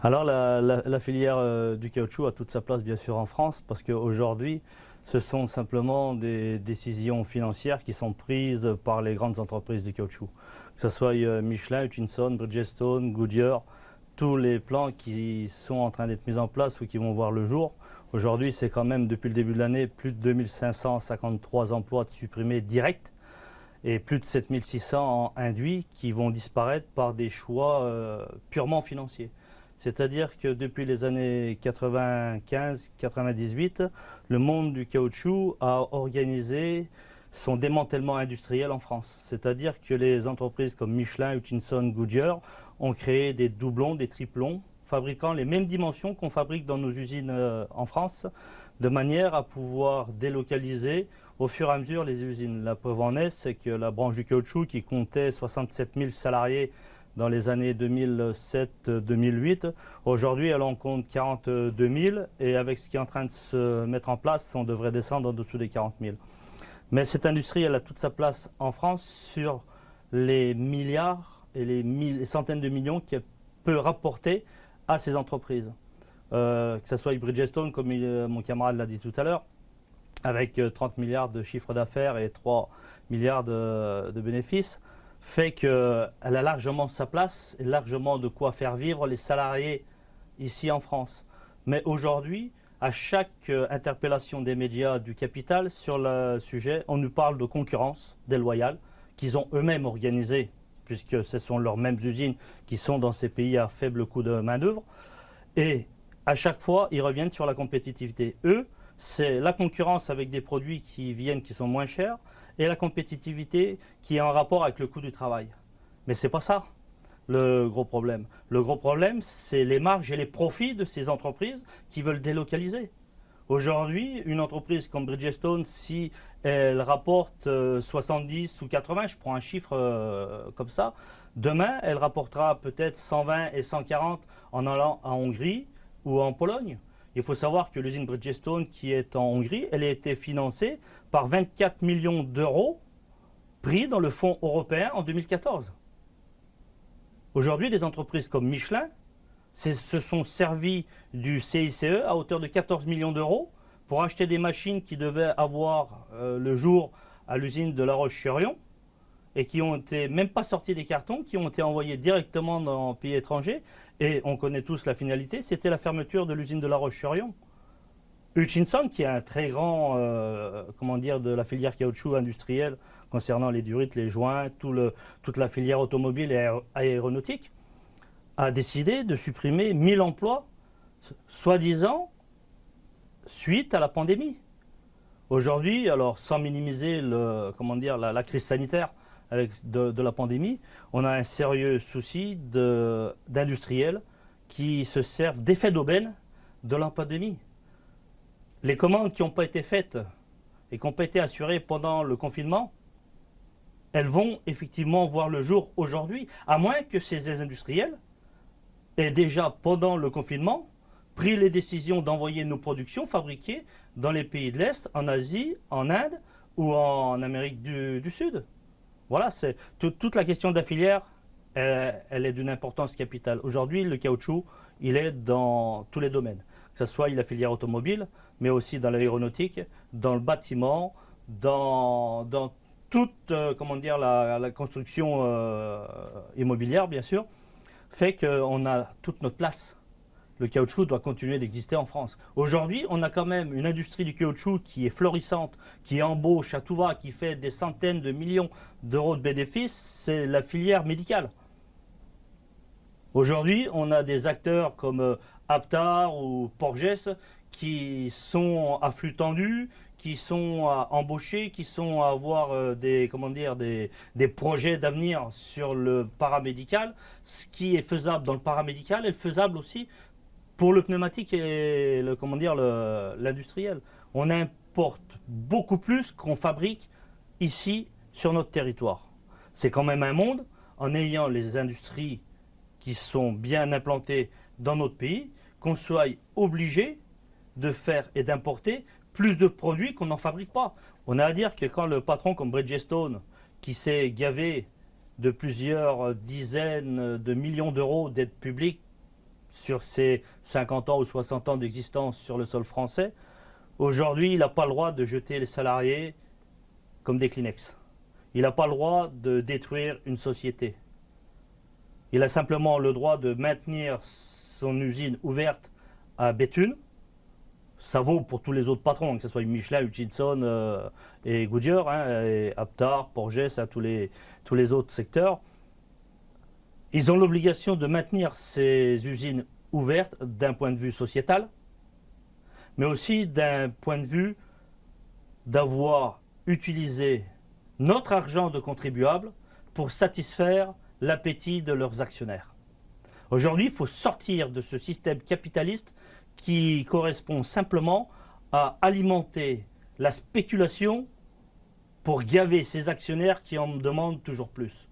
Alors la, filière euh, du caoutchouc a toute sa place bien sûr en France parce qu'aujourd'hui ce sont simplement des décisions financières qui sont prises par les grandes entreprises du caoutchouc. Que ce soit euh, Michelin, Hutchinson, Bridgestone, Goodyear, tous les plans qui sont en train d'être mis en place ou qui vont voir le jour. Aujourd'hui, c'est quand même depuis le début de l'année plus de 2553 emplois supprimés directs et plus de 7600 induits qui vont disparaître par des choix euh, purement financiers. C'est-à-dire que depuis les années 95-98, le monde du caoutchouc a organisé son démantèlement industriel en France. C'est-à-dire que les entreprises comme Michelin, Hutchinson, Goodyear ont créé des doublons, des triplons, fabriquant les mêmes dimensions qu'on fabrique dans nos usines euh, en France, de manière à pouvoir délocaliser au fur et à mesure les usines. La preuve en est, c'est que la branche du caoutchouc, qui comptait 67 000 salariés dans les années 2007-2008. Aujourd'hui, elle en compte 42 000 et avec ce qui est en train de se mettre en place, on devrait descendre en dessous des 40 000. Mais cette industrie, elle a toute sa place en France sur les milliards et les, centaines de millions qu'elle peut rapporter à ces entreprises. Euh, que ce soit Bridgestone, comme mon camarade l'a dit tout à l'heure, avec 30 euh, milliards de chiffre d'affaires et 3 milliards de bénéfices, fait qu'elle a largement sa place et largement de quoi faire vivre les salariés ici en France. Mais aujourd'hui, à chaque euh, interpellation des médias du capital sur le sujet, on nous parle de concurrence déloyale qu'ils ont eux-mêmes organisée, puisque ce sont leurs mêmes usines qui sont dans ces pays à faible coût de main-d'œuvre. Et à chaque fois, ils reviennent sur la compétitivité. Eux, c'est la concurrence avec des produits qui viennent qui sont moins chers, et la compétitivité qui est en rapport avec le coût du travail. Mais ce n'est pas ça le gros problème. Le gros problème, c'est les marges et les profits de ces entreprises qui veulent délocaliser. Aujourd'hui, une entreprise comme Bridgestone, si elle rapporte 70 euh, ou 80, je prends un chiffre euh, comme ça, demain, elle rapportera peut-être 120 et 140 en allant en Hongrie ou en Pologne. Il faut savoir que l'usine Bridgestone qui est en Hongrie, elle a été financée par 24 millions d'euros pris dans le fonds européen en 2014. Aujourd'hui, des entreprises comme Michelin se sont servis du CICE à hauteur de 14 millions d'euros pour acheter des machines qui devaient avoir euh, le jour à l'usine de La Roche-sur-Yon et qui ont été même pas sortis des cartons, qui ont été envoyés directement dans un pays étranger. Et on connaît tous la finalité, c'était la fermeture de l'usine de La Roche-sur-Yon. Hutchinson, qui est un très grand, euh, comment dire, de la filière caoutchouc industrielle concernant les durites, les joints, tout le, toute la filière automobile et aéronautique, a décidé de supprimer 1000 emplois, soi-disant, suite à la pandémie. Aujourd'hui, alors sans minimiser comment dire, la, crise sanitaire avec de, la pandémie, on a un sérieux souci d'industriels qui se servent d'effet d'aubaine de la pandémie les commandes qui n'ont pas été faites et qui n'ont pas été assurées pendant le confinement, elles vont effectivement voir le jour aujourd'hui, à moins que ces industriels aient déjà, pendant le confinement, pris les décisions d'envoyer nos productions fabriquées dans les pays de l'Est, en Asie, en Inde ou en Amérique du, Sud. Voilà, c'est toute la question de la filière, elle est d'une importance capitale. Aujourd'hui, le caoutchouc, il est dans tous les domaines que ce soit la filière automobile, mais aussi dans l'aéronautique, dans le bâtiment, dans, dans toute euh, comment dire, la, construction euh, immobilière, bien sûr, fait qu'on a toute notre place. Le caoutchouc doit continuer d'exister en France. Aujourd'hui, on a quand même une industrie du caoutchouc qui est florissante, qui embauche à tout va, qui fait des centaines de millions d'euros de bénéfices, c'est la filière médicale. Aujourd'hui, on a des acteurs comme euh, Aptar ou Porges qui sont à flux tendu, qui sont à embaucher, qui sont à avoir euh, des, comment dire, des, projets d'avenir sur le paramédical. Ce qui est faisable dans le paramédical est faisable aussi pour le pneumatique et le, comment dire, l'industriel. On importe beaucoup plus qu'on fabrique ici sur notre territoire. C'est quand même un monde, en ayant les industries qui sont bien implantées dans notre pays, qu'on soit obligé de faire et d'importer plus de produits qu'on n'en fabrique pas. On a à dire que quand le patron comme Bridgestone, qui s'est gavé de plusieurs dizaines de millions d'euros d'aide publique sur ses 50 ans ou 60 ans d'existence sur le sol français, aujourd'hui, il n'a pas le droit de jeter les salariés comme des Kleenex. Il n'a pas le droit de détruire une société. Il a simplement le droit de maintenir son usine ouverte à Béthune. Ça vaut pour tous les autres patrons, que ce soit Michelin, Hutchinson euh, et Goodyear, hein, et Aptar, Porges, tous, les, tous les autres secteurs. Ils ont l'obligation de maintenir ces usines ouvertes d'un point de vue sociétal, mais aussi d'un point de vue d'avoir utilisé notre argent de contribuable pour satisfaire l'appétit de leurs actionnaires. Aujourd'hui, il faut sortir de ce système capitaliste qui correspond simplement à alimenter la spéculation pour gaver ces actionnaires qui en demandent toujours plus.